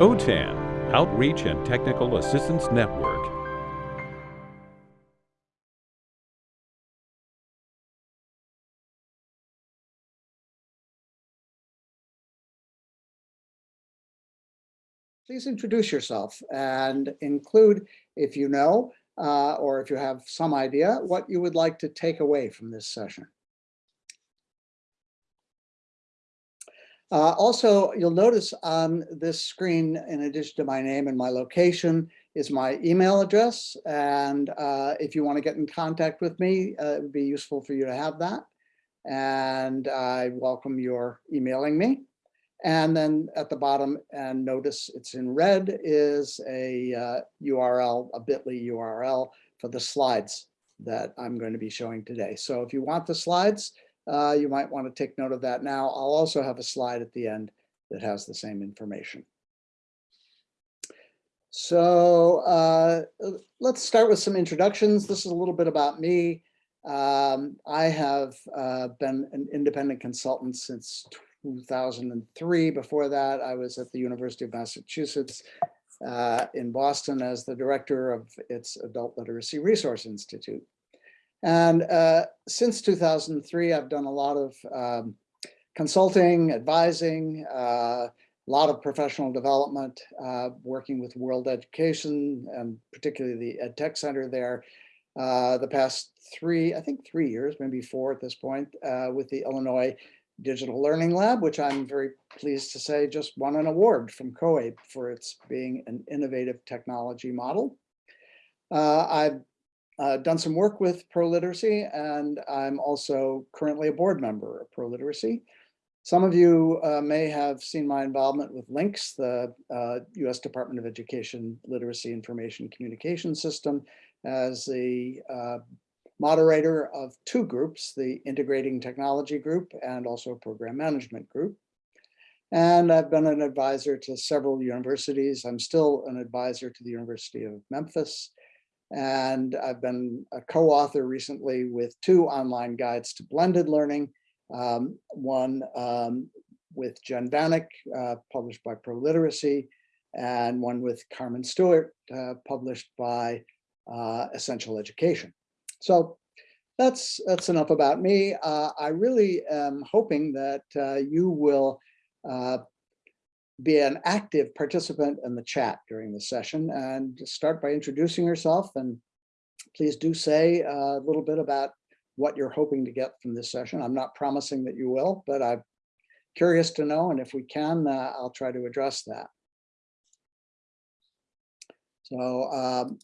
OTAN, Outreach and Technical Assistance Network. please introduce yourself and include, if you know, uh, or if you have some idea, what you would like to take away from this session. Uh, also, you'll notice on this screen, in addition to my name and my location, is my email address. And uh, if you want to get in contact with me, uh, it would be useful for you to have that. And I welcome your emailing me. And then at the bottom, and notice it's in red, is a uh, URL, a bit.ly URL for the slides that I'm going to be showing today. So if you want the slides, uh, you might want to take note of that now. I'll also have a slide at the end that has the same information. So uh, let's start with some introductions. This is a little bit about me. Um, I have uh, been an independent consultant since 2003. Before that, I was at the University of Massachusetts uh, in Boston as the director of its Adult Literacy Resource Institute. And uh, since 2003, I've done a lot of um, consulting, advising, uh, a lot of professional development, uh, working with World Education and particularly the Ed Tech Center there. Uh, the past three, I think three years, maybe four at this point, uh, with the Illinois Digital Learning Lab, which I'm very pleased to say just won an award from COABE for its being an innovative technology model. Uh, I've uh, done some work with ProLiteracy and I'm also currently a board member of ProLiteracy. Some of you uh, may have seen my involvement with LINCS, the US uh, Department of Education Literacy Information Communication System as the uh, moderator of two groups, the Integrating Technology Group and also Program Management Group. And I've been an advisor to several universities. I'm still an advisor to the University of Memphis. And I've been a co-author recently with two online guides to blended learning. Um, one um, with Jen Vanek, uh, published by ProLiteracy, and one with Carmen Stewart, uh, published by uh, Essential Education. So that's that's enough about me. Uh, I really am hoping that uh, you will uh, be an active participant in the chat during the session and start by introducing yourself and please do say a little bit about what you're hoping to get from this session. I'm not promising that you will, but I'm curious to know and if we can, uh, I'll try to address that. So um,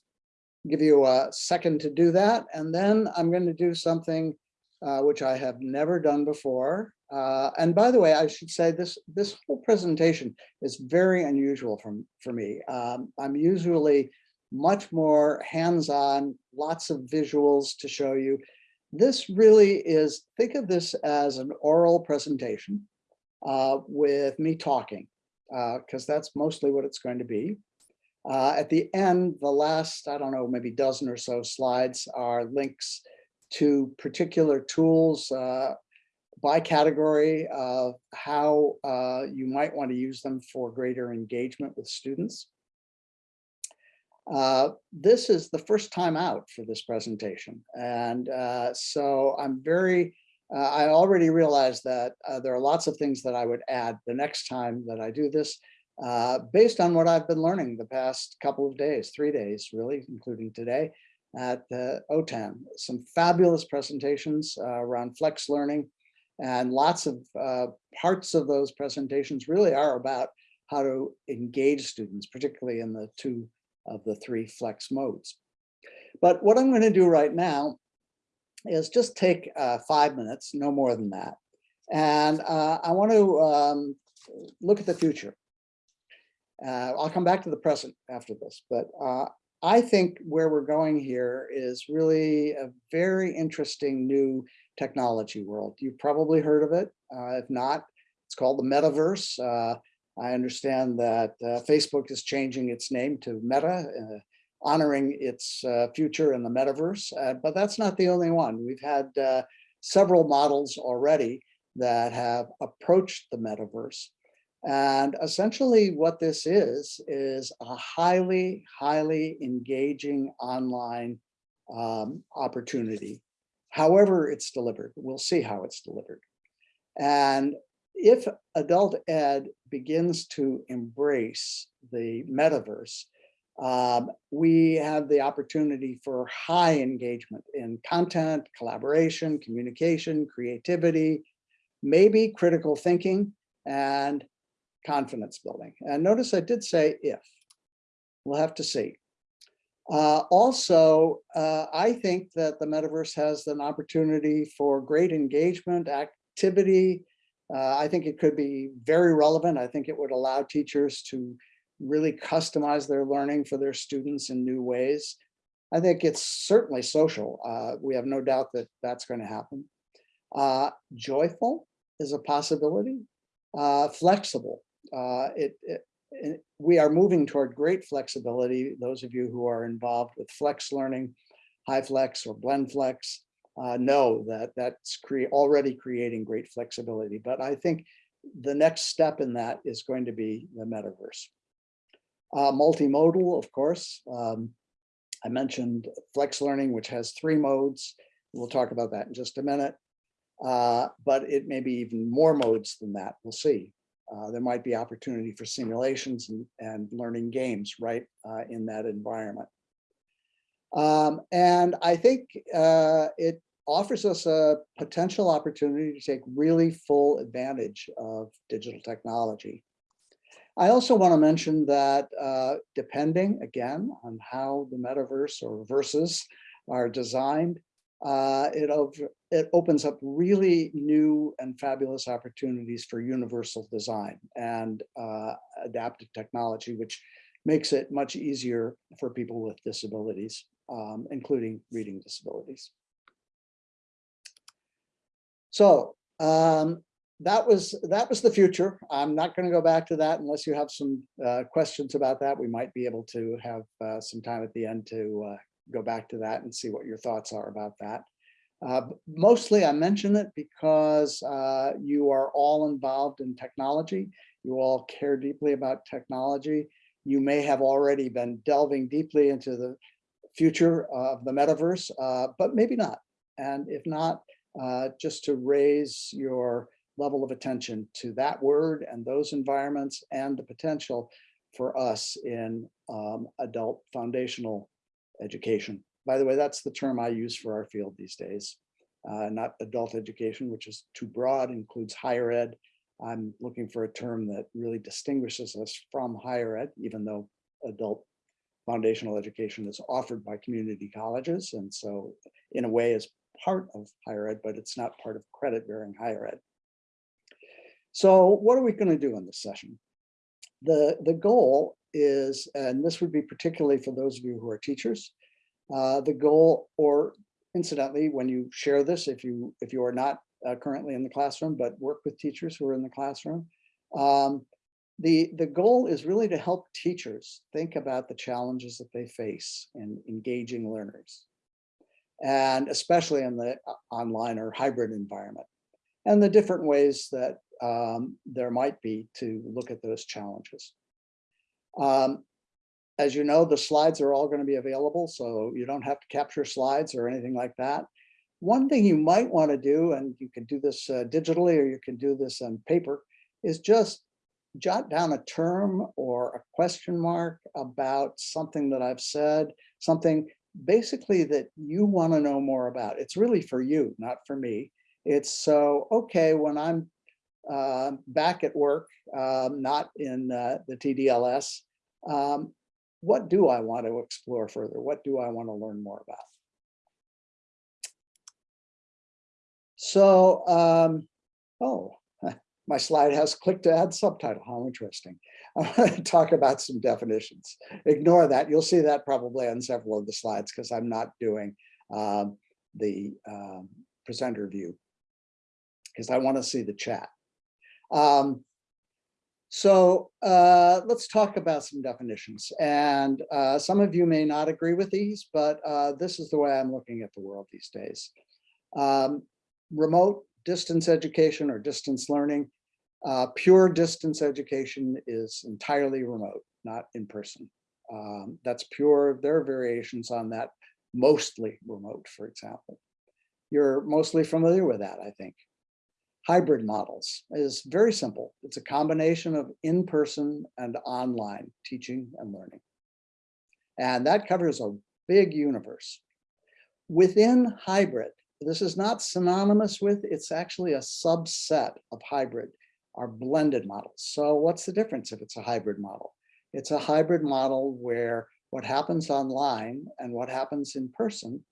give you a second to do that. And then I'm going to do something uh, which I have never done before. Uh, and by the way, I should say this this whole presentation is very unusual from, for me. Um, I'm usually much more hands-on, lots of visuals to show you. This really is, think of this as an oral presentation uh, with me talking, because uh, that's mostly what it's going to be. Uh, at the end, the last, I don't know, maybe dozen or so slides are links to particular tools uh, by category of how uh, you might want to use them for greater engagement with students. Uh, this is the first time out for this presentation. And uh, so I'm very, uh, I already realized that there are lots of things that I would add the next time that I do this. Uh, based on what I've been learning the past couple of days, three days really, including today at the OTAN. Some fabulous presentations uh, around flex learning and lots of uh, parts of those presentations really are about how to engage students, particularly in the two of the three flex modes. But what I'm going to do right now is just take uh, five minutes, no more than that. And uh, I want to um, look at the future. Uh, I'll come back to the present after this, but uh, I think where we're going here is really a very interesting new technology world. You've probably heard of it. Uh, if not, it's called the metaverse. Uh, I understand that uh, Facebook is changing its name to Meta, uh, honoring its future in the metaverse, but that's not the only one. We've had several models already that have approached the metaverse. And essentially what this is, is a highly, highly engaging online um, opportunity. However it's delivered, we'll see how it's delivered. And if adult ed begins to embrace the metaverse, um, we have the opportunity for high engagement in content, collaboration, communication, creativity, maybe critical thinking, and confidence building. And notice I did say if. We'll have to see. Uh, also, uh, I think that the metaverse has an opportunity for great engagement, activity. Uh, I think it could be very relevant. I think it would allow teachers to really customize their learning for their students in new ways. I think it's certainly social. Uh, we have no doubt that that's going to happen. Uh, joyful is a possibility. Uh, flexible. It, it, we are moving toward great flexibility. Those of you who are involved with flex learning, HyFlex or BlendFlex, uh, know that that's cre already creating great flexibility. But I think the next step in that is going to be the metaverse. Uh, multimodal, of course. Um, I mentioned flex learning, which has three modes. We'll talk about that in just a minute. Uh, but it may be even more modes than that. We'll see. Uh, there might be opportunity for simulations and, and learning games right uh, in that environment. Um, and I think uh, it offers us a potential opportunity to take really full advantage of digital technology. I also want to mention that uh, depending again on how the metaverse or verses are designed, uh, it, it opens up really new and fabulous opportunities for universal design and uh, adaptive technology, which makes it much easier for people with disabilities, um, including reading disabilities. So um, that was that was the future. I'm not going to go back to that unless you have some uh, questions about that. We might be able to have uh, some time at the end to uh, go back to that and see what your thoughts are about that. Uh, mostly I mention it because uh, you are all involved in technology. You all care deeply about technology. You may have already been delving deeply into the future of the metaverse, uh, but maybe not. And if not, uh, just to raise your level of attention to that word and those environments and the potential for us in um, adult foundational education. By the way, that's the term I use for our field these days, uh, not adult education, which is too broad, includes higher ed. I'm looking for a term that really distinguishes us from higher ed, even though adult foundational education is offered by community colleges. And so in a way is part of higher ed, but it's not part of credit bearing higher ed. So what are we going to do in this session? The, the goal is, and this would be particularly for those of you who are teachers, uh, the goal, or incidentally, when you share this, if you if you are not uh, currently in the classroom, but work with teachers who are in the classroom, um, the, the goal is really to help teachers think about the challenges that they face in engaging learners, and especially in the uh, online or hybrid environment, and the different ways that um, there might be to look at those challenges. Um, as you know, the slides are all going to be available, so you don't have to capture slides or anything like that. One thing you might want to do, and you can do this uh, digitally or you can do this on paper, is just jot down a term or a question mark about something that I've said, something basically that you want to know more about. It's really for you, not for me. It's so, okay, when I'm uh, back at work, um, not in uh, the TDLS, um, what do I want to explore further? What do I want to learn more about? So, um, oh, my slide has click to add subtitle. How interesting. I'm going to talk about some definitions. Ignore that. You'll see that probably on several of the slides because I'm not doing um, the um, presenter view because I want to see the chat. Um, so uh, let's talk about some definitions. And uh, some of you may not agree with these, but uh, this is the way I'm looking at the world these days. Um, remote distance education or distance learning Uh, pure distance education is entirely remote, not in person. Um, that's pure, there are variations on that, mostly remote, for example. You're mostly familiar with that, I think. Hybrid models is very simple. It's a combination of in-person and online teaching and learning. And that covers a big universe. Within hybrid, this is not synonymous with, it's actually a subset of hybrid, are blended models. So what's the difference if it's a hybrid model? It's a hybrid model where what happens online and what happens in person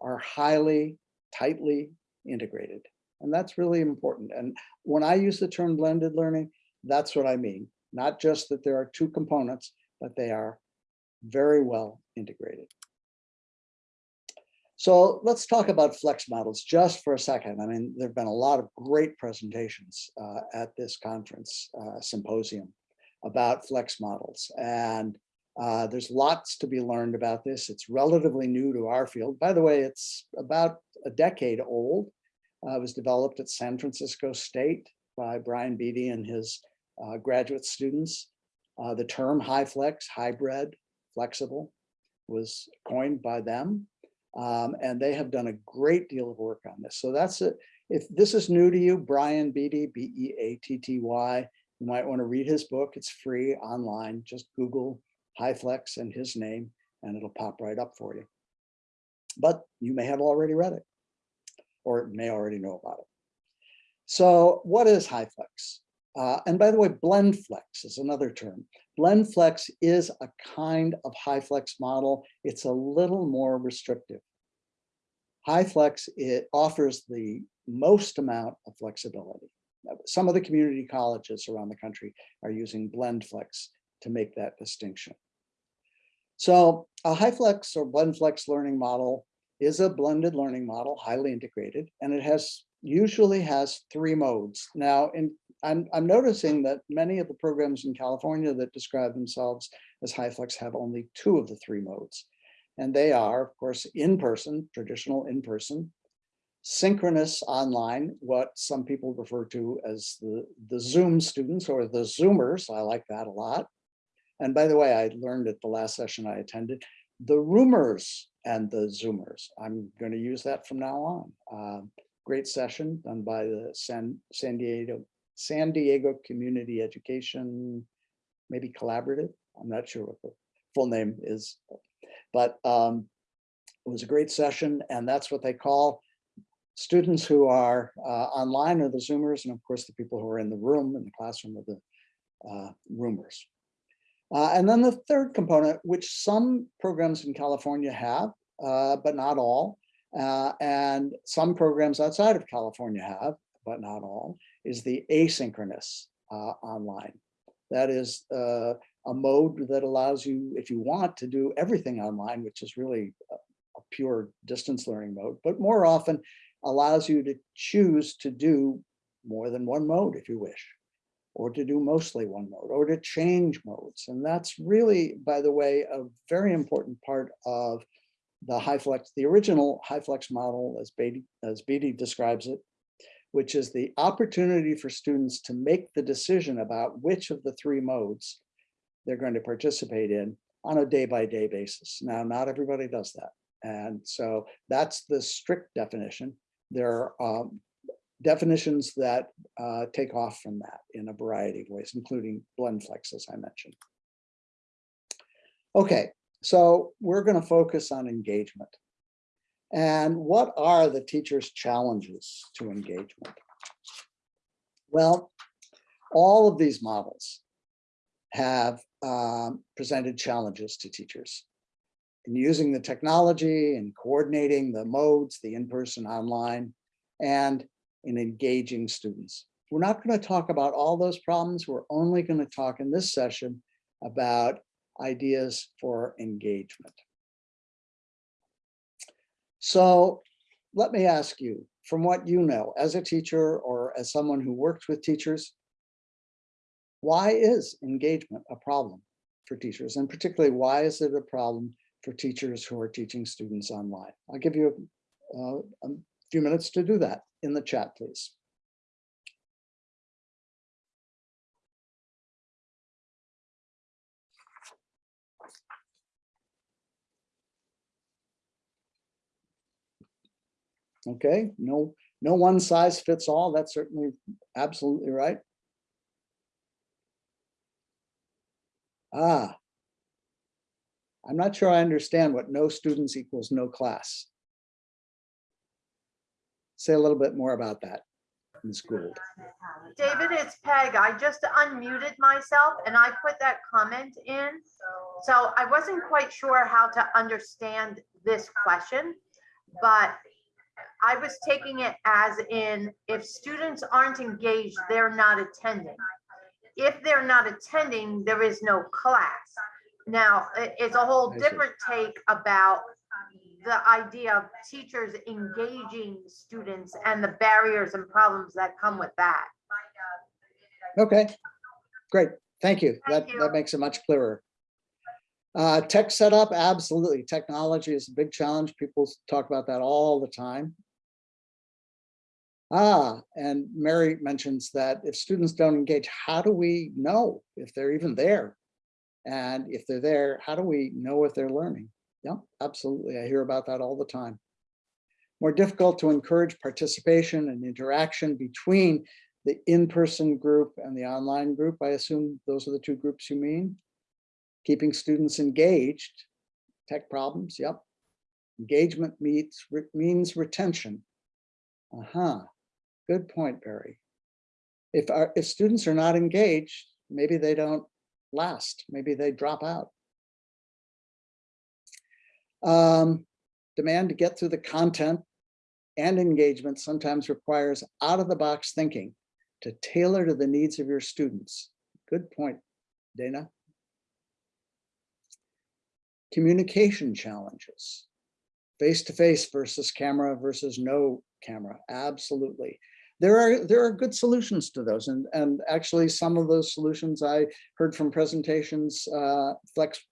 are highly, tightly integrated. And that's really important. And when I use the term blended learning, that's what I mean. Not just that there are two components, but they are very well integrated. So let's talk about flex models just for a second. I mean, there've been a lot of great presentations uh, at this conference uh, symposium about flex models. And uh, there's lots to be learned about this. It's relatively new to our field. By the way, it's about a decade old. Uh, was developed at San Francisco State by Brian Beatty and his uh, graduate students. Uh, the term HyFlex, hybrid, flexible was coined by them. Um, and they have done a great deal of work on this. So that's it. If this is new to you, Brian Beatty, B-E-A-T-T-Y, you might want to read his book. It's free online. Just Google HyFlex and his name, and it'll pop right up for you. But you may have already read it, or may already know about it. So what is HyFlex? Uh, and by the way, blend flex is another term. Blend flex is a kind of HyFlex model. It's a little more restrictive. HyFlex, it offers the most amount of flexibility. Some of the community colleges around the country are using blend flex to make that distinction. So a HyFlex or blend flex learning model is a blended learning model, highly integrated, and it has usually has three modes. Now, in I'm, I'm noticing that many of the programs in California that describe themselves as HyFlex have only two of the three modes. And they are, of course, in-person, traditional in-person, synchronous online, what some people refer to as the, the Zoom students or the Zoomers. I like that a lot. And by the way, I learned at the last session I attended, the rumors and the Zoomers. I'm going to use that from now on. Uh, great session done by the San, San Diego San Diego Community Education, maybe collaborative. I'm not sure what the full name is, but um, it was a great session and that's what they call students who are uh, online are the Zoomers and of course the people who are in the room, in the classroom are the uh, roomers. Uh, and then the third component, which some programs in California have, uh, but not all, uh, and some programs outside of California have, but not all, is the asynchronous uh, online. That is uh, a mode that allows you, if you want, to do everything online, which is really a, a pure distance learning mode, but more often allows you to choose to do more than one mode if you wish, or to do mostly one mode, or to change modes. And that's really, by the way, a very important part of the HyFlex, the original HyFlex model as Beatty, as Beatty describes it, which is the opportunity for students to make the decision about which of the three modes they're going to participate in on a day-by-day -day basis. Now, not everybody does that. And so that's the strict definition. There are um, definitions that uh, take off from that in a variety of ways, including blend flex, as I mentioned. Okay, so we're going to focus on engagement. And what are the teacher's challenges to engagement? Well, all of these models have um, presented challenges to teachers in using the technology and coordinating the modes, the in-person online, and in engaging students. We're not going to talk about all those problems. We're only going to talk in this session about ideas for engagement. So let me ask you, from what you know as a teacher or as someone who works with teachers, why is engagement a problem for teachers? And particularly, why is it a problem for teachers who are teaching students online? I'll give you a, uh, a few minutes to do that in the chat, please. Okay, no, no one size fits all. That's certainly absolutely right. Ah, I'm not sure I understand what no students equals no class. Say a little bit more about that, Ms. Gould. David, it's Peg. I just unmuted myself and I put that comment in. So I wasn't quite sure how to understand this question, but I was taking it as in if students aren't engaged, they're not attending. If they're not attending, there is no class. Now, it's a whole different take about the idea of teachers engaging students and the barriers and problems that come with that. Okay, great. Thank you. That, Thank you. that makes it much clearer. Uh, tech setup, absolutely. Technology is a big challenge. People talk about that all the time. Ah, and Mary mentions that if students don't engage, how do we know if they're even there? And if they're there, how do we know if they're learning? Yeah, absolutely. I hear about that all the time. More difficult to encourage participation and interaction between the in-person group and the online group. I assume those are the two groups you mean? Keeping students engaged, tech problems, yep. Engagement meets, re- means retention. Uh-huh, good point, Barry. If our, if students are not engaged, maybe they don't last, maybe they drop out. Um, demand to get through the content and engagement sometimes requires out-of-the-box thinking to tailor to the needs of your students. Good point, Dana. Communication challenges. Face-to-face versus camera versus no camera, absolutely. There are, there are good solutions to those and, and actually some of those solutions I heard from presentations, uh, flex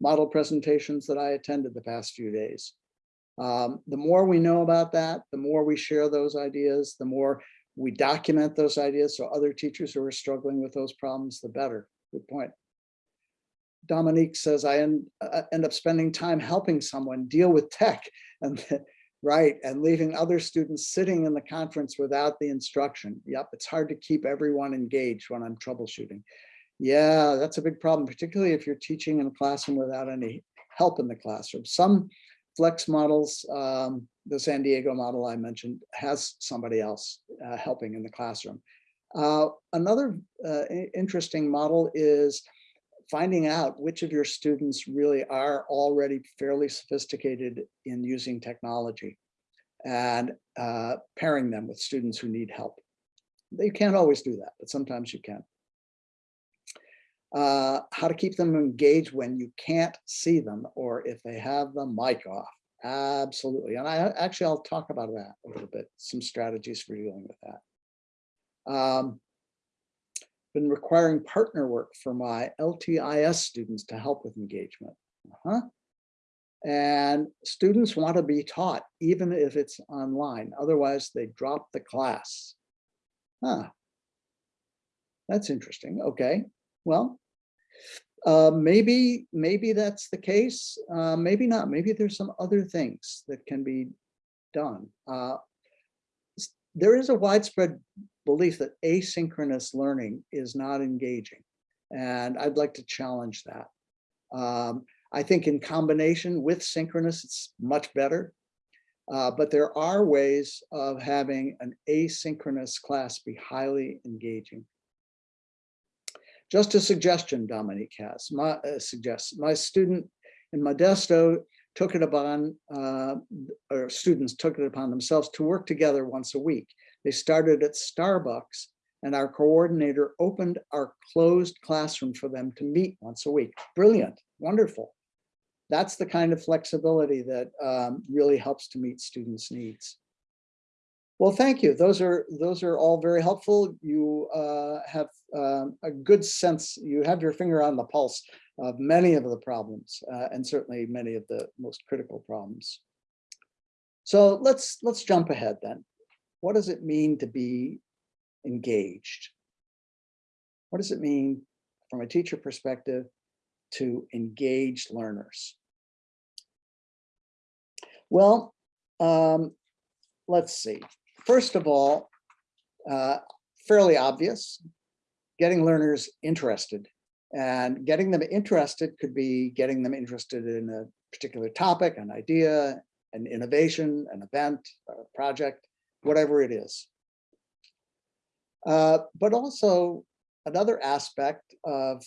model presentations that I attended the past few days. Um, the more we know about that, the more we share those ideas, the more we document those ideas so other teachers who are struggling with those problems, the better. Good point. Dominique says, I end, uh, end up spending time helping someone deal with tech and right and leaving other students sitting in the conference without the instruction. Yep, it's hard to keep everyone engaged when I'm troubleshooting. Yeah, that's a big problem, particularly if you're teaching in a classroom without any help in the classroom. Some flex models, um, the San Diego model I mentioned has somebody else uh, helping in the classroom. Uh, another uh, interesting model is finding out which of your students really are already fairly sophisticated in using technology and uh, pairing them with students who need help. You can't always do that, but sometimes you can. Uh, how to keep them engaged when you can't see them or if they have the mic off. Absolutely. And I actually, I'll talk about that a little bit, some strategies for dealing with that. Um, been requiring partner work for my LTIS students to help with engagement. Uh-huh. And students want to be taught, even if it's online, otherwise they drop the class. Huh. That's interesting. Okay, well, uh, maybe, maybe that's the case. Uh, maybe not. Maybe there's some other things that can be done. Uh, there is a widespread belief that asynchronous learning is not engaging. And I'd like to challenge that. Um, I think in combination with synchronous, it's much better. Uh, but there are ways of having an asynchronous class be highly engaging. Just a suggestion Dominique has, my uh, suggests, my student in Modesto took it upon, uh, or students took it upon themselves to work together once a week. They started at Starbucks and our coordinator opened our closed classroom for them to meet once a week. Brilliant, wonderful. That's the kind of flexibility that um, really helps to meet students' needs. Well, thank you. Those are those are all very helpful. You uh, have um, a good sense. You have your finger on the pulse of many of the problems, uh, and certainly many of the most critical problems. So let's let's jump ahead then. What does it mean to be engaged? What does it mean from a teacher perspective to engage learners? Well, um, let's see. First of all, uh, fairly obvious, getting learners interested. And getting them interested could be getting them interested in a particular topic, an idea, an innovation, an event, a project, whatever it is. Uh, but also another aspect of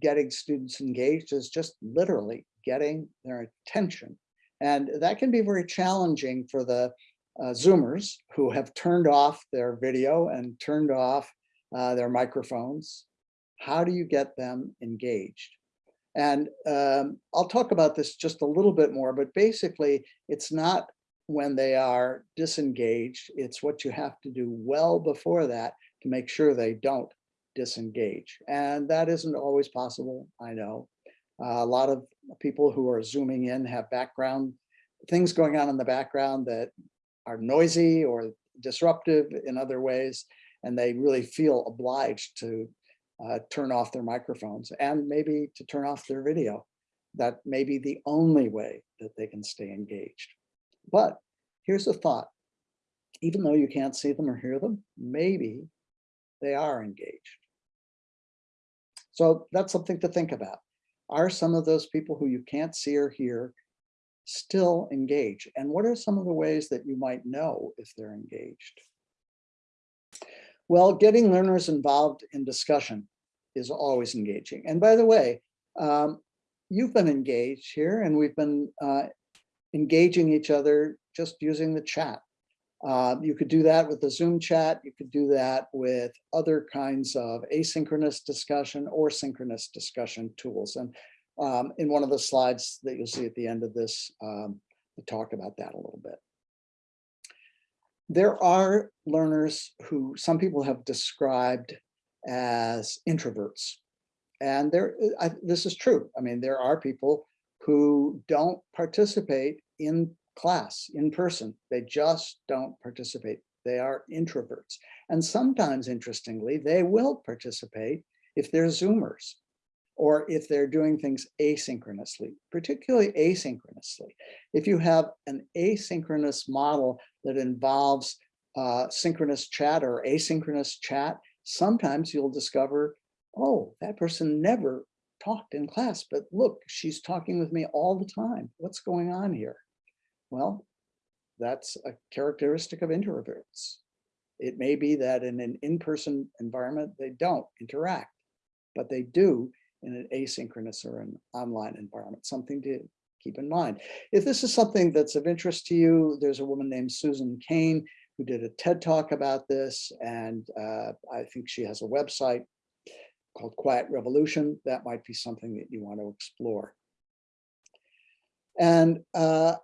getting students engaged is just literally getting their attention. And that can be very challenging for the uh, Zoomers who have turned off their video and turned off uh, their microphones. How do you get them engaged? And um, I'll talk about this just a little bit more, but basically it's not when they are disengaged, it's what you have to do well before that to make sure they don't disengage. And that isn't always possible, I know. Uh, a lot of people who are zooming in have background, things going on in the background that are noisy or disruptive in other ways, and they really feel obliged to uh, turn off their microphones and maybe to turn off their video. That may be the only way that they can stay engaged. But here's a thought. Even though you can't see them or hear them, maybe they are engaged. So that's something to think about. Are some of those people who you can't see or hear still engaged? And what are some of the ways that you might know if they're engaged? Well, getting learners involved in discussion is always engaging. And by the way, um, you've been engaged here and we've been uh, engaging each other just using the chat. Uh, you could do that with the Zoom chat. You could do that with other kinds of asynchronous discussion or synchronous discussion tools. And um, in one of the slides that you'll see at the end of this, um, we talk about that a little bit. There are learners who some people have described as introverts. And there, I, this is true. I mean, there are people who don't participate in class in person. They just don't participate. They are introverts. And sometimes, interestingly, they will participate if they're Zoomers or if they're doing things asynchronously, particularly asynchronously. If you have an asynchronous model that involves uh, synchronous chat or asynchronous chat, sometimes you'll discover, oh, that person never talked in class, but look, she's talking with me all the time. What's going on here? Well, that's a characteristic of introverts. It may be that in an in-person environment, they don't interact, but they do in an asynchronous or an online environment, something to keep in mind. If this is something that's of interest to you, there's a woman named Susan Cain who did a TED talk about this, and uh, I think she has a website called Quiet Revolution. That might be something that you want to explore. And uh,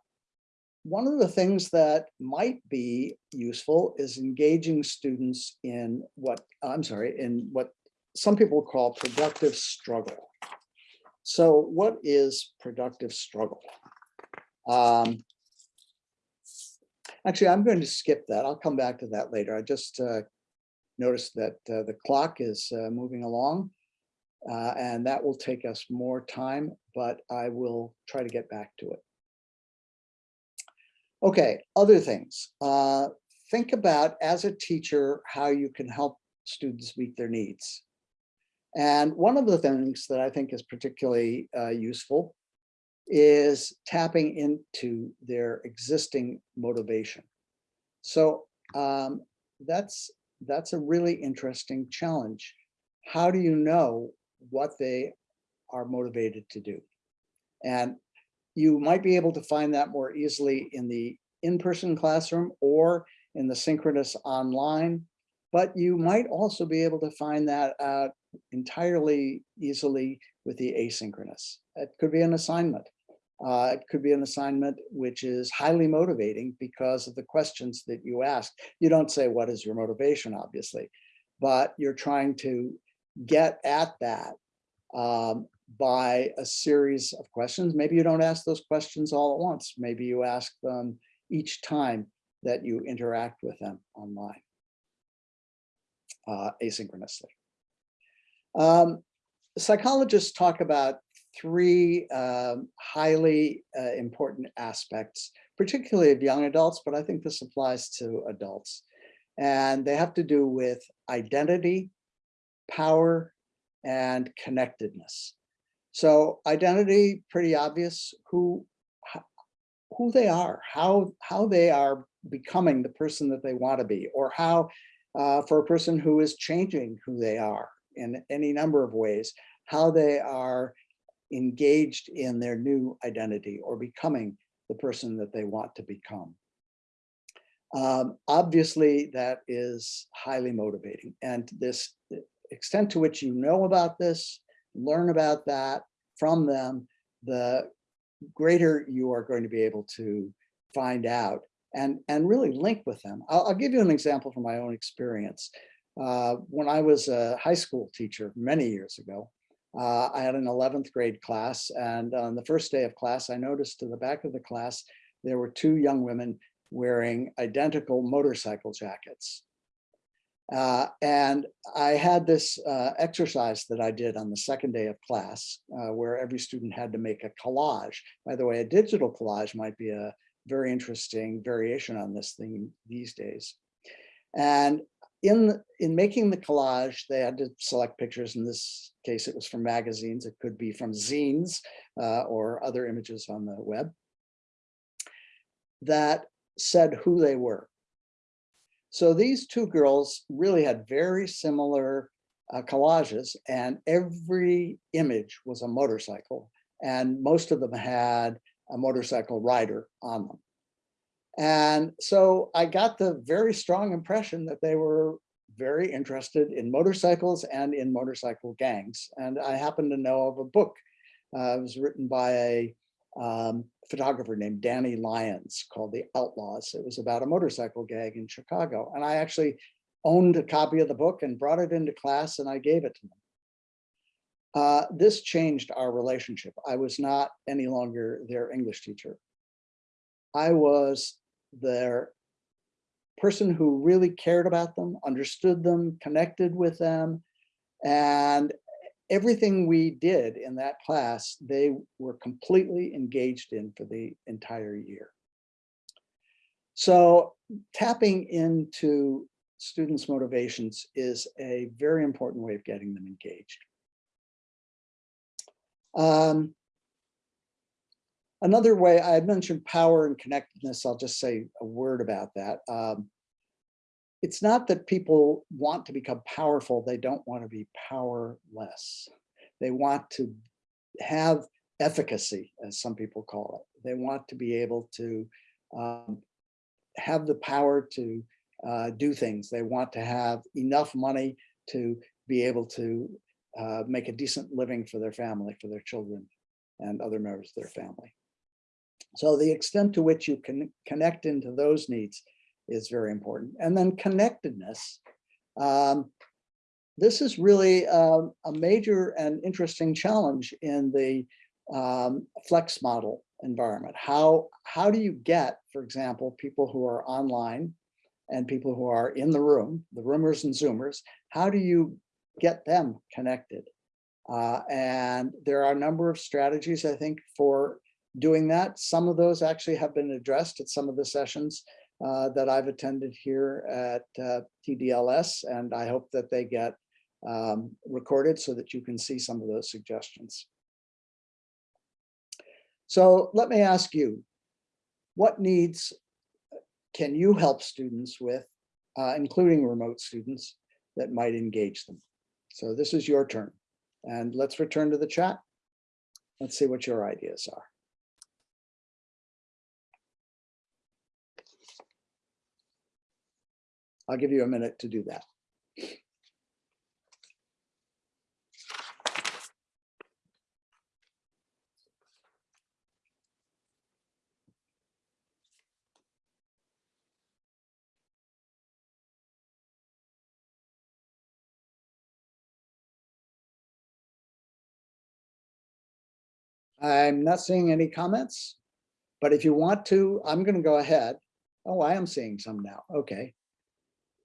one of the things that might be useful is engaging students in what, I'm sorry, in what some people call productive struggle. So what is productive struggle? Um, actually, I'm going to skip that. I'll come back to that later. I just uh, noticed that uh, the clock is uh, moving along uh, and that will take us more time, but I will try to get back to it. Okay, other things. Uh, think about as a teacher how you can help students meet their needs. And one of the things that I think is particularly uh, useful is tapping into their existing motivation. So um, that's that's a really interesting challenge. How do you know what they are motivated to do? And you might be able to find that more easily in the in-person classroom or in the synchronous online, but you might also be able to find that out entirely easily with the asynchronous. It could be an assignment. Uh, it could be an assignment which is highly motivating because of the questions that you ask. You don't say, what is your motivation, obviously, but you're trying to get at that um, by a series of questions. Maybe you don't ask those questions all at once. Maybe you ask them each time that you interact with them online uh, asynchronously. Um, psychologists talk about three um, highly uh, important aspects, particularly of young adults, but I think this applies to adults. And they have to do with identity, power, and connectedness. So identity, pretty obvious, who, who they are, how, how they are becoming the person that they want to be, or how, uh, for a person who is changing who they are in any number of ways, how they are engaged in their new identity or becoming the person that they want to become. Um, obviously, that is highly motivating. And this extent to which you know about this, learn about that from them, the greater you are going to be able to find out and, and really link with them. I'll, I'll give you an example from my own experience. Uh, when I was a high school teacher many years ago, uh, I had an 11th grade class and on the first day of class, I noticed to the back of the class, there were two young women wearing identical motorcycle jackets. Uh, and I had this uh, exercise that I did on the second day of class, uh, where every student had to make a collage. By the way, a digital collage might be a very interesting variation on this thing these days. And in, in making the collage, they had to select pictures. In this case, it was from magazines. It could be from zines uh, or other images on the web that said who they were. So these two girls really had very similar uh, collages and every image was a motorcycle and most of them had a motorcycle rider on them. And so I got the very strong impression that they were very interested in motorcycles and in motorcycle gangs. And I happen to know of a book. Uh, it was written by a um, photographer named Danny Lyons called The Outlaws. It was about a motorcycle gang in Chicago. And I actually owned a copy of the book and brought it into class and I gave it to them. Uh, this changed our relationship. I was not any longer their English teacher. I was their person who really cared about them, understood them, connected with them, and everything we did in that class, they were completely engaged in for the entire year. So tapping into students' motivations is a very important way of getting them engaged. Um, another way, I mentioned power and connectedness. I'll just say a word about that. Um, it's not that people want to become powerful, they don't want to be powerless. They want to have efficacy, as some people call it. They want to be able to um, have the power to uh, do things. They want to have enough money to be able to uh, make a decent living for their family, for their children and other members of their family. So the extent to which you can connect into those needs is very important. And then connectedness. Um, this is really um, a major and interesting challenge in the um, flex model environment. How, how do you get, for example, people who are online and people who are in the room, the roomers and zoomers, how do you get them connected? Uh, and there are a number of strategies, I think, for doing that. Some of those actually have been addressed at some of the sessions uh, that I've attended here at uh, TDLS, and I hope that they get um, recorded so that you can see some of those suggestions. So let me ask you, what needs can you help students with, uh, including remote students, that might engage them? So this is your turn. And let's return to the chat. Let's see what your ideas are. I'll give you a minute to do that. I'm not seeing any comments, but if you want to, I'm going to go ahead. Oh, I am seeing some now. Okay.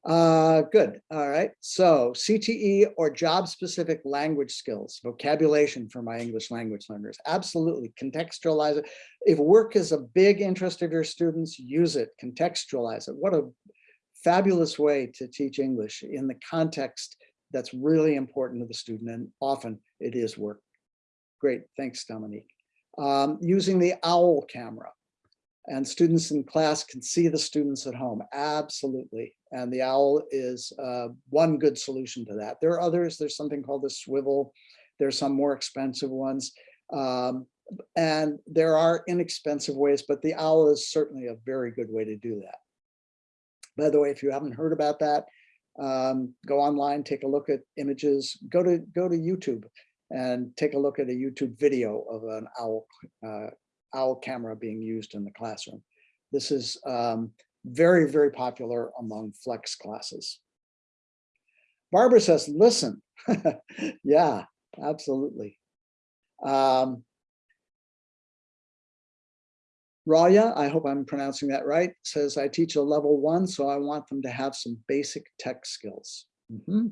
Uh, good. All right. So CTE or job-specific language skills, vocabulation for my English language learners. Absolutely. Contextualize it. If work is a big interest of your students, use it, contextualize it. What a fabulous way to teach English in the context that's really important to the student. And often it is work. Great. Thanks, Dominique. Um, using the OWL camera and students in class can see the students at home. Absolutely. And the owl is uh, one good solution to that. There are others. There's something called the Swivl. There's some more expensive ones. Um, and there are inexpensive ways, but the owl is certainly a very good way to do that. By the way, if you haven't heard about that, um, go online, take a look at images, go to go to YouTube and take a look at a YouTube video of an owl uh, owl camera being used in the classroom. This is um, very, very popular among flex classes. Barbara says, listen. yeah, absolutely. Um, Raya, I hope I'm pronouncing that right, says I teach a level one, so I want them to have some basic tech skills. Mm -hmm.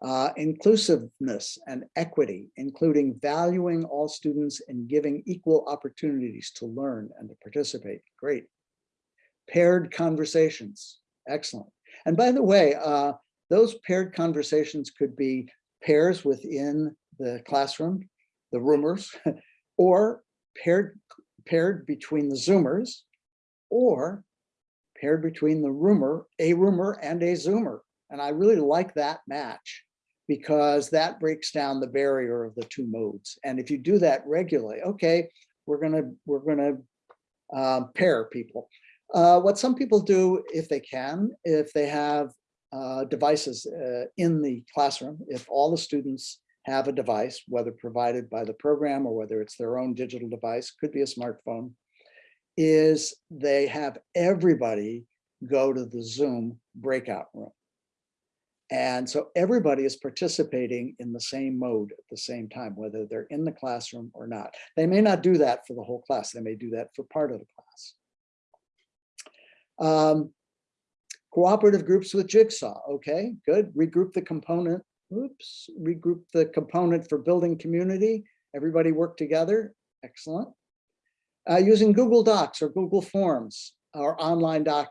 Uh, inclusiveness and equity, including valuing all students and giving equal opportunities to learn and to participate. Great. Paired conversations. Excellent. And by the way, uh, those paired conversations could be pairs within the classroom, the roomers, or paired, paired between the Zoomers, or paired between the roomer, a roomer and a Zoomer. And I really like that match because that breaks down the barrier of the two modes. And if you do that regularly, okay, we're gonna we're gonna um, pair people. Uh, what some people do, if they can, if they have uh, devices uh, in the classroom, if all the students have a device, whether provided by the program or whether it's their own digital device, could be a smartphone, is they have everybody go to the Zoom breakout room. And so everybody is participating in the same mode at the same time, whether they're in the classroom or not. They may not do that for the whole class. They may do that for part of the class. Um, cooperative groups with Jigsaw. Okay, good. Regroup the component. Oops, regroup the component for building community. Everybody work together. Excellent. Uh, using Google Docs or Google Forms or online docs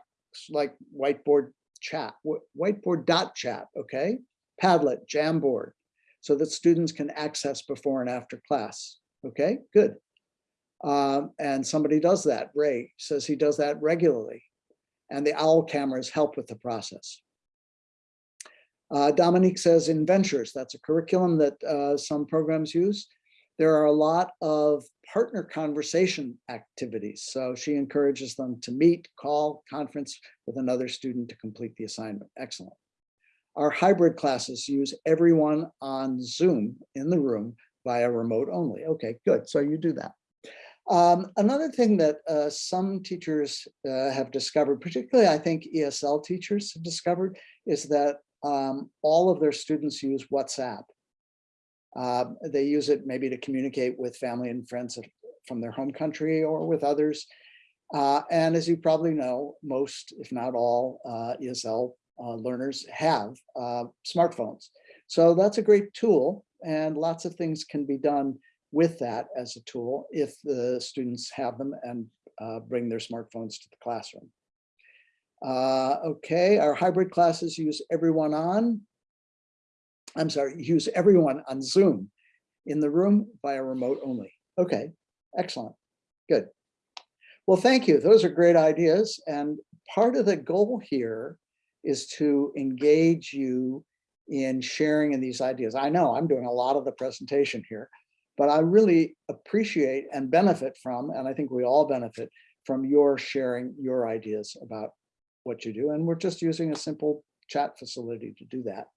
like whiteboard chat, whiteboard dot chat, okay? Padlet, Jamboard, so that students can access before and after class. Okay, good. Um, and somebody does that. Ray says he does that regularly. And the OWL cameras help with the process. Uh, Dominique says in Ventures, that's a curriculum that uh, some programs use. There are a lot of partner conversation activities. So she encourages them to meet, call, conference with another student to complete the assignment. Excellent. Our hybrid classes use everyone on Zoom in the room via remote only. Okay, good. So you do that. Um, another thing that uh, some teachers uh, have discovered, particularly I think ESL teachers have discovered, is that um, all of their students use WhatsApp. Uh, they use it maybe to communicate with family and friends from their home country or with others. Uh, and as you probably know, most, if not all, uh, ESL uh, learners have uh, smartphones. So that's a great tool and lots of things can be done with that as a tool if the students have them and uh, bring their smartphones to the classroom. okay, our hybrid classes use everyone on. I'm sorry, use everyone on Zoom in the room via remote only. Okay, excellent, good. Well, thank you. Those are great ideas. And part of the goal here is to engage you in sharing in these ideas. I know I'm doing a lot of the presentation here, but I really appreciate and benefit from, and I think we all benefit from your sharing your ideas about what you do. And we're just using a simple chat facility to do that.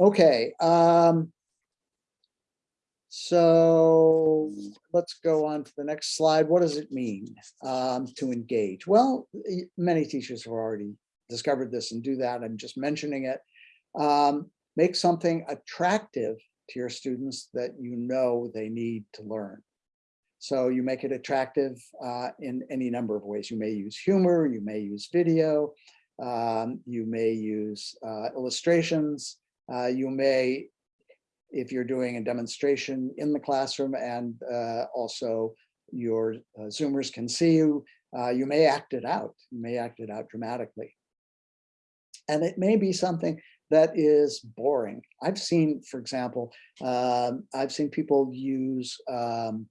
Okay. Um, so let's go on to the next slide. What does it mean um, to engage? Well, many teachers have already discovered this and do that. I'm just mentioning it. Um, make something attractive to your students that you know they need to learn. So you make it attractive uh, in any number of ways. You may use humor, you may use video, um, you may use uh, illustrations, uh, you may, if you're doing a demonstration in the classroom and uh, also your uh, Zoomers can see you, uh, you may act it out, you may act it out dramatically. And it may be something that is boring. I've seen, for example, um, I've seen people use um,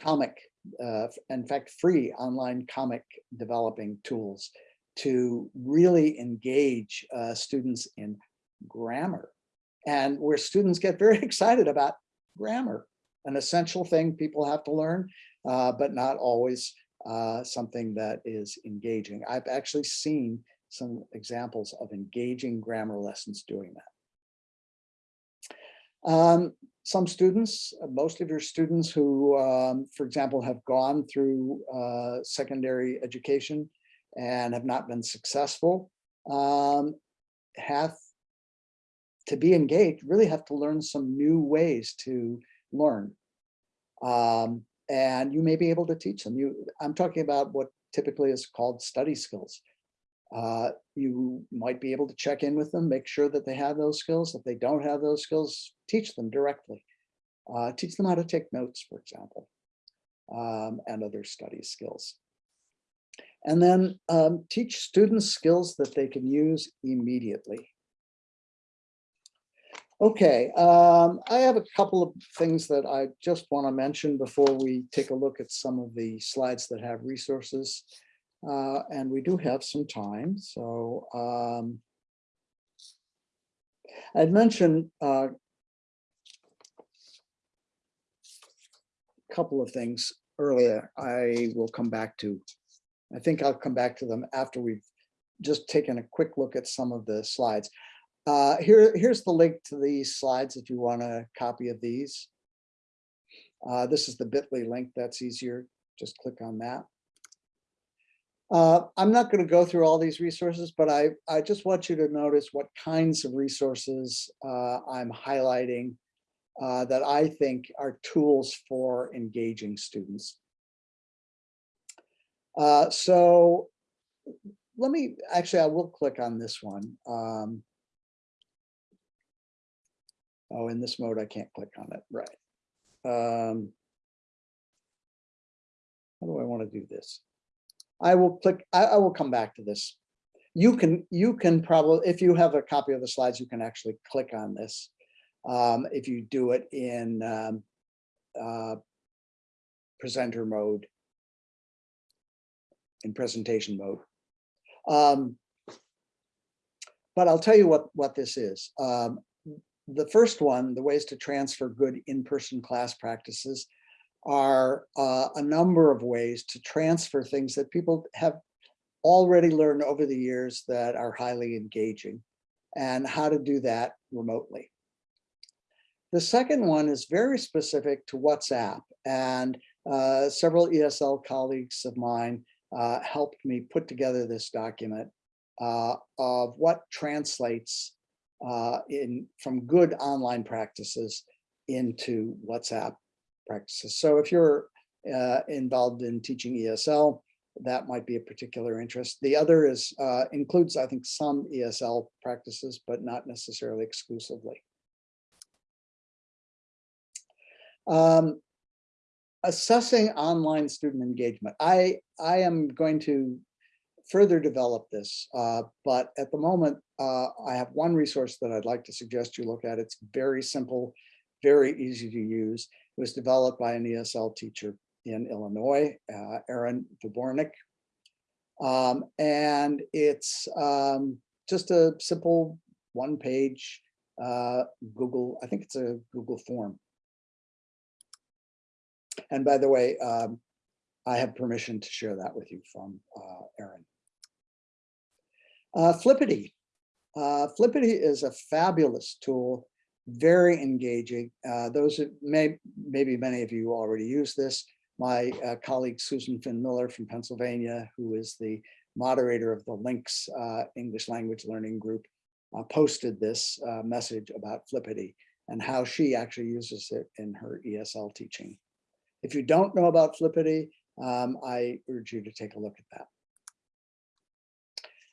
comic, uh, in fact, free online comic developing tools to really engage uh, students in grammar and where students get very excited about grammar, an essential thing people have to learn, uh, but not always uh, something that is engaging. I've actually seen some examples of engaging grammar lessons doing that. Um, some students, most of your students who, um, for example, have gone through uh, secondary education and have not been successful, um, have to be engaged, really have to learn some new ways to learn. Um, and you may be able to teach them. You, I'm talking about what typically is called study skills. Uh, you might be able to check in with them, make sure that they have those skills. If they don't have those skills, teach them directly. Uh, teach them how to take notes, for example, um, and other study skills. And then um, teach students skills that they can use immediately. Okay, um, I have a couple of things that I just want to mention before we take a look at some of the slides that have resources. Uh, and we do have some time, so um, I'd mentioned uh, a couple of things earlier. I will come back to. I think I'll come back to them after we've just taken a quick look at some of the slides. Uh, here, here's the link to these slides if you want a copy of these. Uh, this is the bit.ly link. That's easier. Just click on that. Uh, I'm not going to go through all these resources, but I, I just want you to notice what kinds of resources uh, I'm highlighting uh, that I think are tools for engaging students. Uh, so let me, actually, I will click on this one. Um, oh, in this mode, I can't click on it, right. Um, how do I want to do this? I will click, I, I will come back to this. You can, you can probably, if you have a copy of the slides, you can actually click on this. Um, if you do it in um, uh, presenter mode, in presentation mode. Um, but I'll tell you what, what this is. Um, the first one, the ways to transfer good in-person class practices are uh, a number of ways to transfer things that people have already learned over the years that are highly engaging and how to do that remotely. The second one is very specific to WhatsApp and uh, several ESL colleagues of mine uh, helped me put together this document uh, of what translates uh, in from good online practices into WhatsApp practices. So if you're uh, involved in teaching ESL, that might be a particular interest. The other is uh, includes, I think, some ESL practices, but not necessarily exclusively. Um, assessing online student engagement. I, I am going to further develop this, uh, but at the moment, uh, I have one resource that I'd like to suggest you look at. It's very simple, very easy to use. It was developed by an ESL teacher in Illinois, uh, Aaron. Um, and it's um, just a simple one page uh, Google, I think it's a Google form. And by the way, um, I have permission to share that with you from uh, Aaron. Uh, Flippity. Uh, Flippity is a fabulous tool, very engaging. Uh, those may, maybe many of you already use this. My uh, colleague Susan Finn Miller from Pennsylvania, who is the moderator of the LINCS uh, English language learning group, uh, posted this uh, message about Flippity and how she actually uses it in her ESL teaching. If you don't know about Flippity, um, I urge you to take a look at that.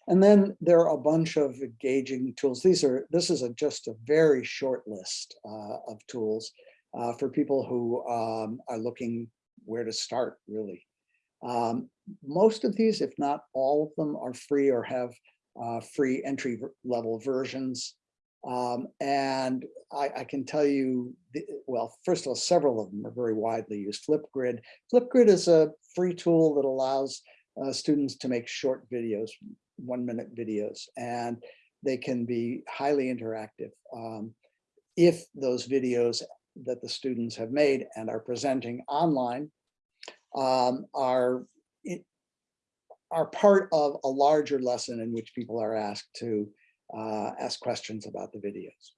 And then there are a bunch of engaging tools. These are, this is a, just a very short list uh, of tools uh, for people who um, are looking where to start, really. Um, most of these, if not all of them, are free or have uh, free entry level versions. Um, and I, I can tell you, the- well, first of all, several of them are very widely used. Flipgrid. Flipgrid is a free tool that allows uh, students to make short videos, one minute videos, and they can be highly interactive. Um, if those videos that the students have made and are presenting online um, are are part of a larger lesson in which people are asked to uh, ask questions about the videos.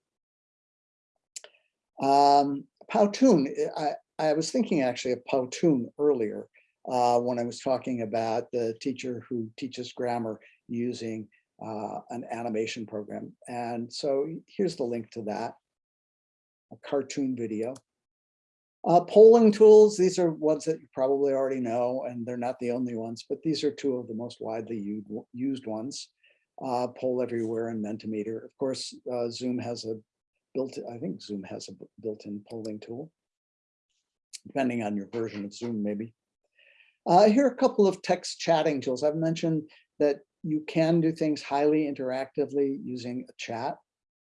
Um, Powtoon, I, I was thinking actually of Powtoon earlier uh, when I was talking about the teacher who teaches grammar using uh, an animation program. And so here's the link to that, a cartoon video. Uh, polling tools, these are ones that you probably already know, and they're not the only ones, but these are two of the most widely used, ones. Uh, Poll Everywhere and Mentimeter. Of course, uh, Zoom has a built, I think Zoom has a built-in polling tool. Depending on your version of Zoom, maybe. Uh, here are a couple of text chatting tools. I've mentioned that you can do things highly interactively using a chat.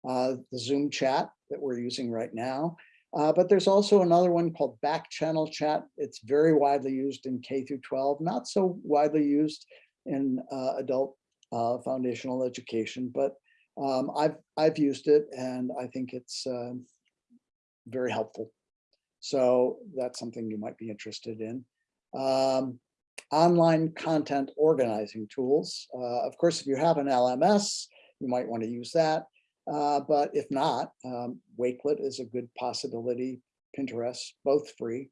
Uh, the Zoom chat that we're using right now. Uh, but there's also another one called back channel chat. It's very widely used in K through 12, not so widely used in uh, adult uh, foundational education, but um, I've, I've used it and I think it's um, very helpful. So that's something you might be interested in. Um, online content organizing tools. Uh, of course, if you have an LMS, you might want to use that. Uh, but if not, um, Wakelet is a good possibility. Pinterest, both free.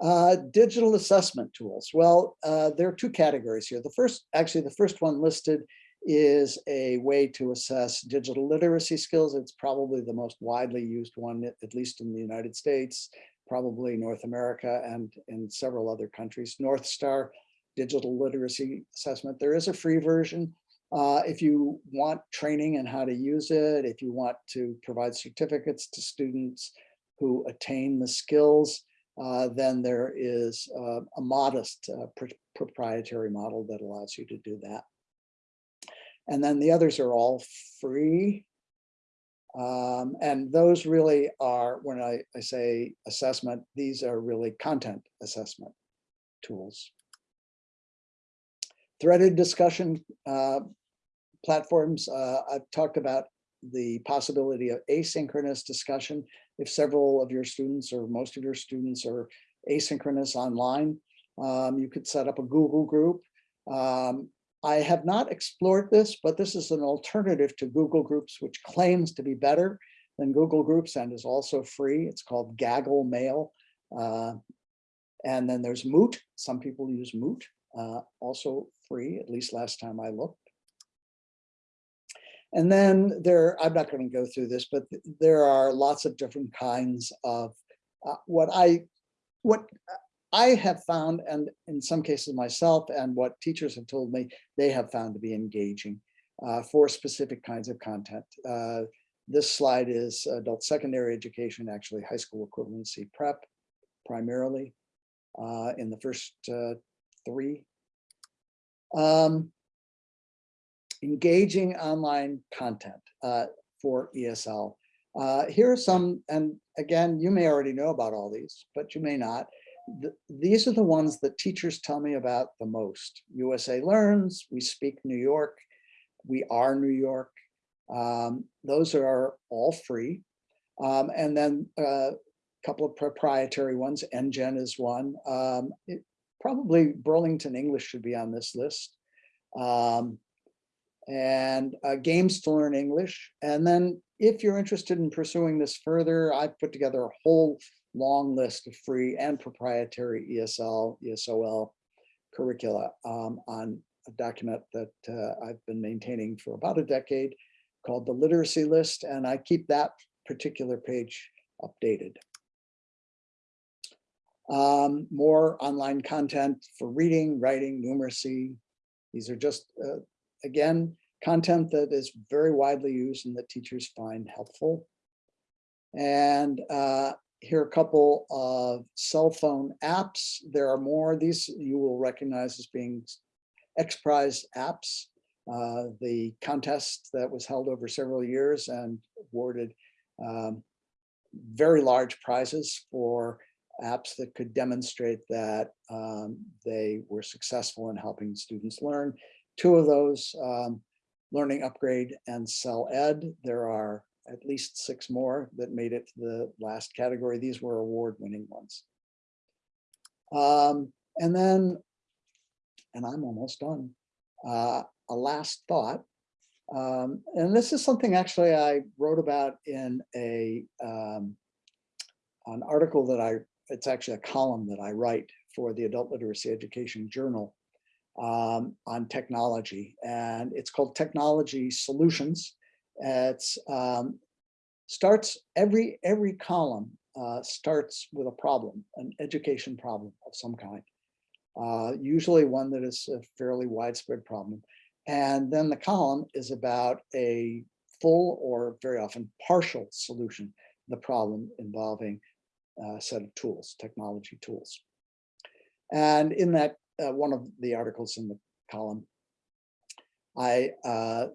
Uh, digital assessment tools. Well, uh, there are two categories here. The first, actually, the first one listed is a way to assess digital literacy skills. It's probably the most widely used one, at at least in the United States, probably North America and in several other countries. Northstar Digital Literacy Assessment. There is a free version. Uh, if you want training and how to use it, if you want to provide certificates to students who attain the skills, uh, then there is uh, a modest uh, pr- proprietary model that allows you to do that. And then the others are all free. Um, and those really are, when I, I say assessment, these are really content assessment tools. Threaded discussion uh, platforms, uh, I've talked about the possibility of asynchronous discussion. If several of your students or most of your students are asynchronous online, um, you could set up a Google group. Um, I have not explored this, but this is an alternative to Google Groups, which claims to be better than Google Groups and is also free. It's called Gaggle Mail. Uh, and then there's Moot. Some people use Moot, uh, also free, at least last time I looked. And then there, I'm not going to go through this, but there are lots of different kinds of uh, what I, what I have found, and in some cases myself, and what teachers have told me, they have found to be engaging uh, for specific kinds of content. Uh, this slide is adult secondary education, actually high school equivalency prep primarily uh, in the first uh, three. Um, engaging online content uh, for ESL. Uh, here are some, and again, you may already know about all these, but you may not. Th- these are the ones that teachers tell me about the most. USA Learns, We Speak New York, We Are New York. Um, those are all free. Um, and then a couple of proprietary ones, EnGen is one. Um, it- probably Burlington English should be on this list. Um, and uh, games to learn English. And then if you're interested in pursuing this further, I've put together a whole long list of free and proprietary ESL, ESOL curricula um, on a document that uh, I've been maintaining for about a decade called the literacy list. And I keep that particular page updated. Um, more online content for reading, writing, numeracy. These are just, uh, again, content that is very widely used and that teachers find helpful. And uh, here are a couple of cell phone apps. There are more. These you will recognize as being X Prize apps. Uh, the contest that was held over several years and awarded um, very large prizes for apps that could demonstrate that um, they were successful in helping students learn. Two of those, um, Learning Upgrade and Cell Ed. There are at least six more that made it to the last category. These were award-winning ones. Um, and then, and I'm almost done, uh, a last thought. Um, and this is something actually I wrote about in a um, an article that I, it's actually a column that I write for the Adult Literacy Education Journal um, on technology. And it's called Technology Solutions. It's um, starts every every column uh, starts with a problem, an education problem of some kind. Uh, usually one that is a fairly widespread problem. And then the column is about a full or very often partial solution, the problem involving a set of tools, technology tools. And in that, uh, one of the articles in the column, I uh,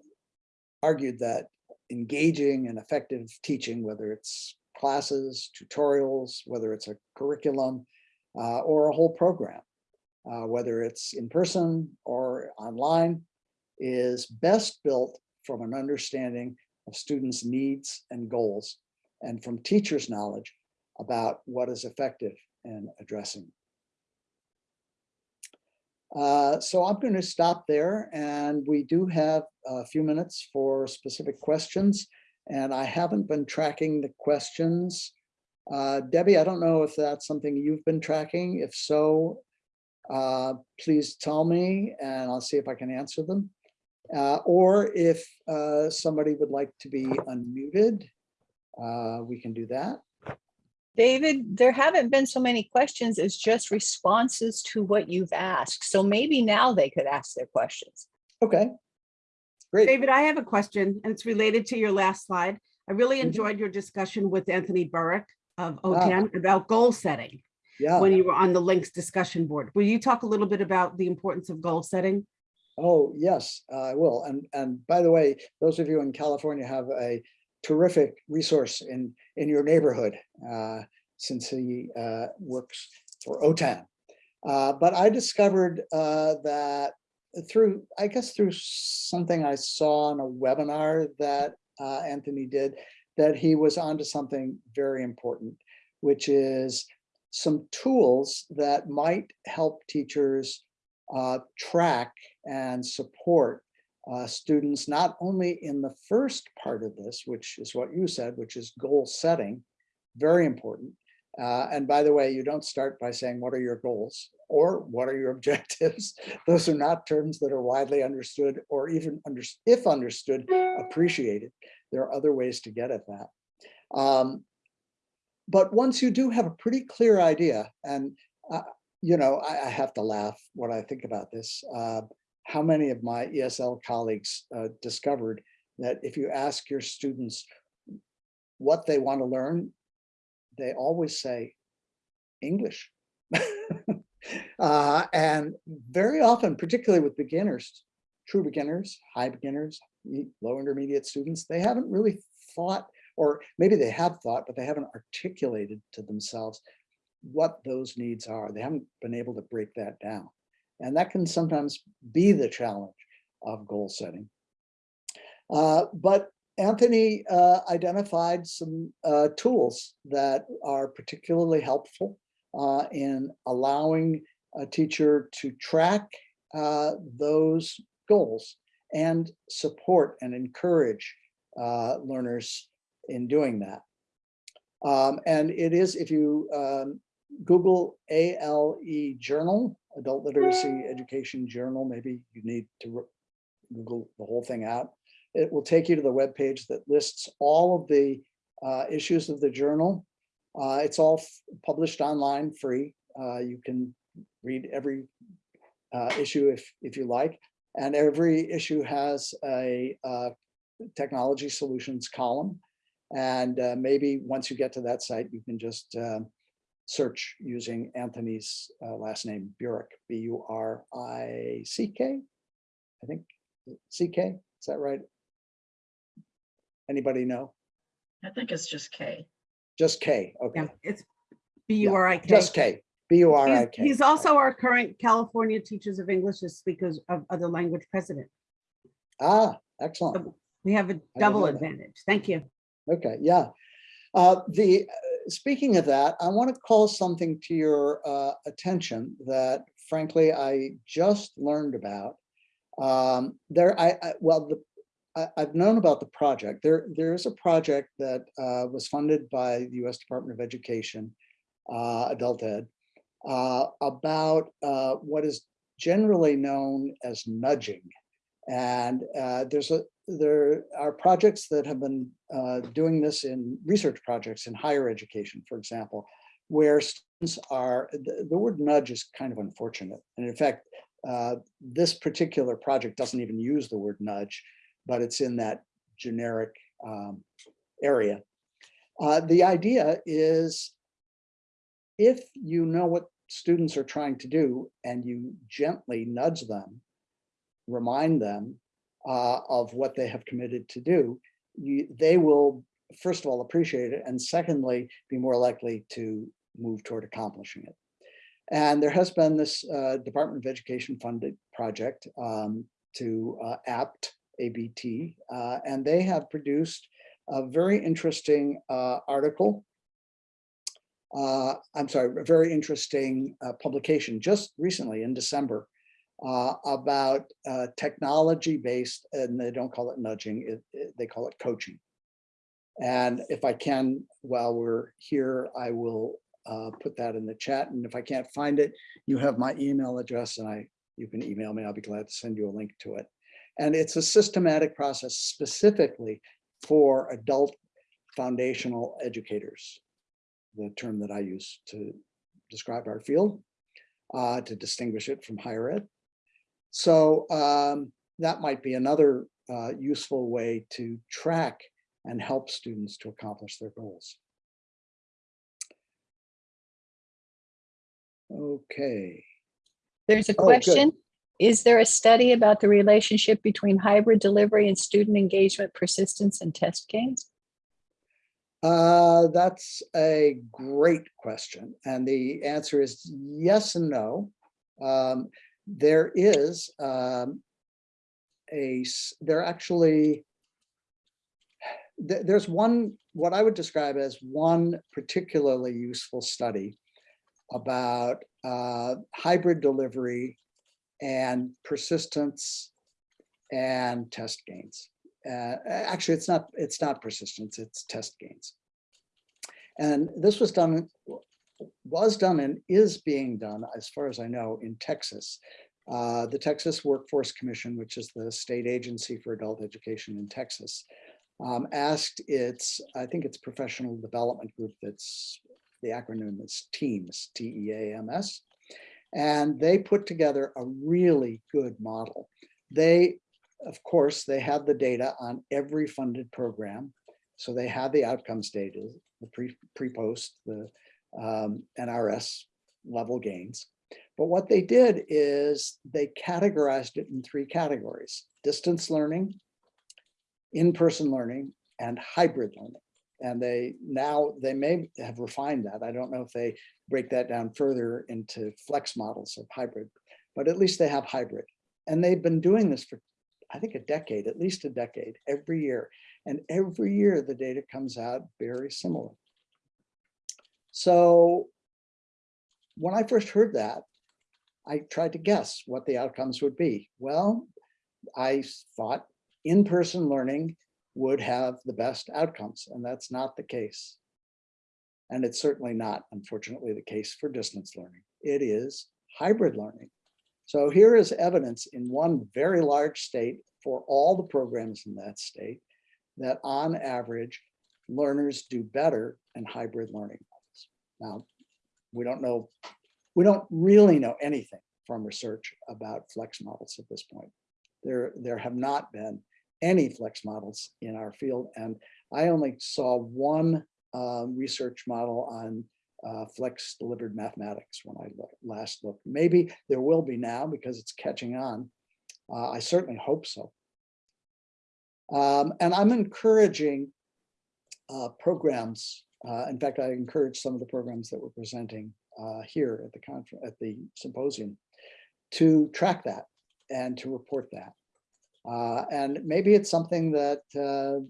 argued that engaging and effective teaching, whether it's classes, tutorials, whether it's a curriculum, uh, or a whole program, uh, whether it's in person or online, is best built from an understanding of students' needs and goals, and from teachers' knowledge about what is effective in addressing. Uh, so I'm going to stop there and we do have a few minutes for specific questions and I haven't been tracking the questions. Uh, Debbie, I don't know if that's something you've been tracking. If so, uh, please tell me and I'll see if I can answer them. Uh, or if uh, somebody would like to be unmuted, uh, we can do that. David, there haven't been so many questions as just responses to what you've asked. So maybe now they could ask their questions. Okay, great. David, I have a question and it's related to your last slide. I really Mhm. enjoyed your discussion with Anthony Burik of. OTAN about goal setting Yeah. when you were on the LINCS discussion board. Will you talk a little bit about the importance of goal setting? Oh, yes, I will. And, and by the way, those of you in California have a terrific resource in, in your neighborhood, uh, since he uh, works for OTAN. Uh, but I discovered uh, that through, I guess through something I saw on a webinar that uh, Anthony did, that he was onto something very important, which is some tools that might help teachers uh, track and support uh, students, not only in the first part of this, which is what you said, which is goal setting, very important. Uh, and by the way, you don't start by saying, what are your goals? Or what are your objectives? Those are not terms that are widely understood or even under, if understood, appreciated. There are other ways to get at that. Um, but once you do have a pretty clear idea, and uh, you know, I, I, have to laugh when I think about this. Uh, how many of my ESL colleagues uh, discovered that if you ask your students what they want to learn, they always say English. uh, and very often, particularly with beginners, true beginners, high beginners, low intermediate students, they haven't really thought, or maybe they have thought, but they haven't articulated to themselves what those needs are. They haven't been able to break that down. And that can sometimes be the challenge of goal setting. Uh, but Anthony uh, identified some uh, tools that are particularly helpful uh, in allowing a teacher to track uh, those goals and support and encourage uh, learners in doing that. Um, and it is, if you um, Google ALE Journal, Adult Literacy Education Journal, maybe you need to Google the whole thing out. It will take you to the web page that lists all of the uh, issues of the journal. Uh, it's all published online free Uh, You can read every uh, issue if, if you like. And every issue has a uh, technology solutions column. And uh, maybe once you get to that site, you can just um, search using Anthony's last name, Burik, B U R I think, C K, is that right? Anybody know? I think it's just K. Just K, Yeah, okay, it's B U R I K. just K, B U R I He's- He's also our current California Teachers of English as Speakers of Other Language President. Ah, excellent. We have a know double that. advantage. Thank you. Okay, yeah. Uh, the, uh, speaking of that, I want to call something to your uh, attention that frankly, I just learned about. Um, There, I, I- well, the, I, I've known about the project. There, there is a project that uh, was funded by the US Department of Education, uh, Adult Ed, uh, about uh, what is generally known as nudging. And uh, there's a, there are projects that have been uh, doing this in research projects in higher education, for example, where students are, the, the word nudge is kind of unfortunate. And in fact, this particular project doesn't even use the word nudge, but it's in that generic um, area. Uh, the idea is if you know what students are trying to do and you gently nudge them, remind them uh, of what they have committed to do, you, they will, first of all, appreciate it, and secondly, be more likely to move toward accomplishing it. And there has been this uh, Department of Education funded project um, to uh, APT, ABT, uh, and they have produced a very interesting uh, article. Uh, I'm sorry, a very interesting uh, publication just recently in December uh, about uh, technology-based, and they don't call it nudging, it- it- they call it coaching. And if I can, while we're here, I will put that in the chat. And if I can't find it, you have my email address and I, you can email me. I'll be glad to send you a link to it. And it's a systematic process specifically for adult foundational educators, the term that I use to describe our field, uh, to distinguish it from higher ed. So um, that might be another uh, useful way to track and help students to accomplish their goals. Okay, There's a Oh, question. Is there a study about the relationship between hybrid delivery and student engagement, persistence, and test gains? uh, that's a great question. And the answer is yes and no. Um, there is um, a, there actually, th- there's one, what I would describe as one particularly useful study about uh, hybrid delivery and persistence and test gains. Uh, actually, it's not, it's not persistence, it's test gains. And this was done, was done and is being done, as far as I know, in Texas. Uh, the Texas Workforce Commission, which is the state agency for adult education in Texas, um, asked its, I think it's professional development group that's, the acronym is TEAMS, T-E-A-M-S. And they put together a really good model. They, of course, they have the data on every funded program. So they have the outcomes data, the pre, pre-post, the um, NRS level gains. But what they did is they categorized it in three categories, distance learning, in-person learning, and hybrid learning. And they now, they may have refined that. I don't know if they break that down further into flex models of hybrid, but at least they have hybrid. And they've been doing this for, I think, a decade, at least a decade, every year. And every year the data comes out very similar. So when I first heard that, I tried to guess what the outcomes would be. Well, I thought in-person learning would have the best outcomes, and that's not the case. And it's certainly not, unfortunately, the case for distance learning. It is hybrid learning. So here is evidence in one very large state for all the programs in that state that on average, learners do better in hybrid learning. models. Now, we don't know We don't really know anything from research about flex models at this point. There, there have not been any flex models in our field, and I only saw one um, research model on uh, flex delivered mathematics when I last looked. Maybe there will be now because it's catching on. Uh, I certainly hope so. Um, and I'm encouraging uh, programs. Uh, in fact, I encourage some of the programs that we're presenting uh, here at the conference, at the symposium, to track that and to report that. Uh, and maybe it's something that uh,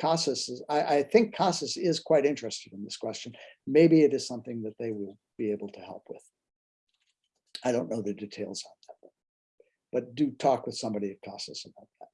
CASAS is, I, I think CASAS is quite interested in this question. Maybe it is something that they will be able to help with. I don't know the details on that. But do talk with somebody at CASAS about that.